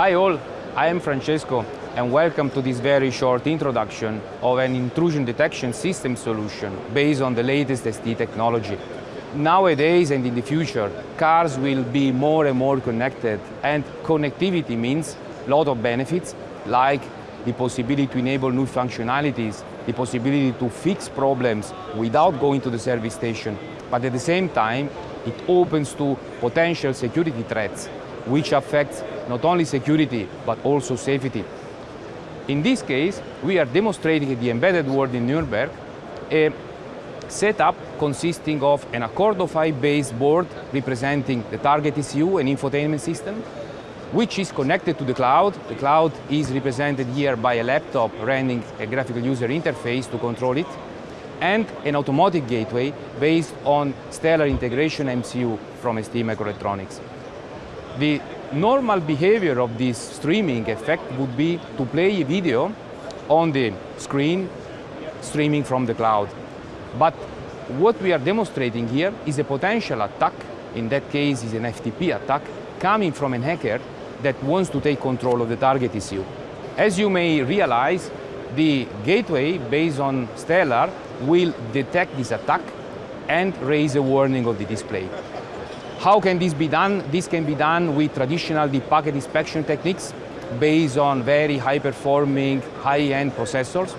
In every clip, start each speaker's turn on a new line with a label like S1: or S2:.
S1: Hi all, I am Francesco and welcome to this very short introduction of an intrusion detection system solution based on the latest ST technology. Nowadays and in the future, cars will be more and more connected and connectivity means a lot of benefits like the possibility to enable new functionalities, the possibility to fix problems without going to the service station, but at the same time it opens to potential security threats which affects not only security but also safety. In this case, we are demonstrating the Embedded World in Nuremberg a setup consisting of an Accordo 5 based board representing the target ECU and infotainment system, which is connected to the cloud. The cloud is represented here by a laptop running a graphical user interface to control it, and an automotive gateway based on Stellar Integration MCU from ST Microelectronics. The normal behavior of this streaming effect would be to play a video on the screen streaming from the cloud. But what we are demonstrating here is a potential attack, in that case is an FTP attack, coming from an hacker that wants to take control of the target issue. As you may realize, the gateway based on Stellar will detect this attack and raise a warning of the display. How can this be done? This can be done with traditional deep packet inspection techniques based on very high-performing, high-end processors.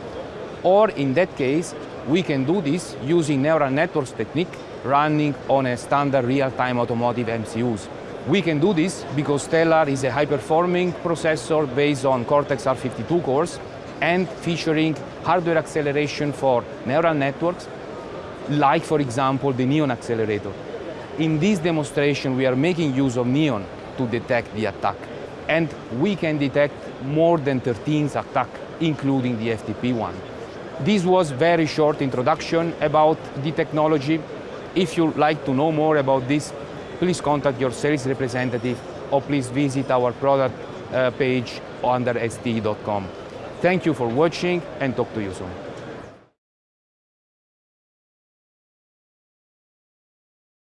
S1: Or in that case, we can do this using neural networks technique running on a standard real-time automotive MCUs. We can do this because Stellar is a high-performing processor based on Cortex-R52 cores and featuring hardware acceleration for neural networks, like, for example, the Neon accelerator. In this demonstration, we are making use of Neon to detect the attack. And we can detect more than 13 attacks, including the FTP one. This was very short introduction about the technology. If you'd like to know more about this, please contact your sales representative or please visit our product uh, page under st.com. Thank you for watching and talk to you soon.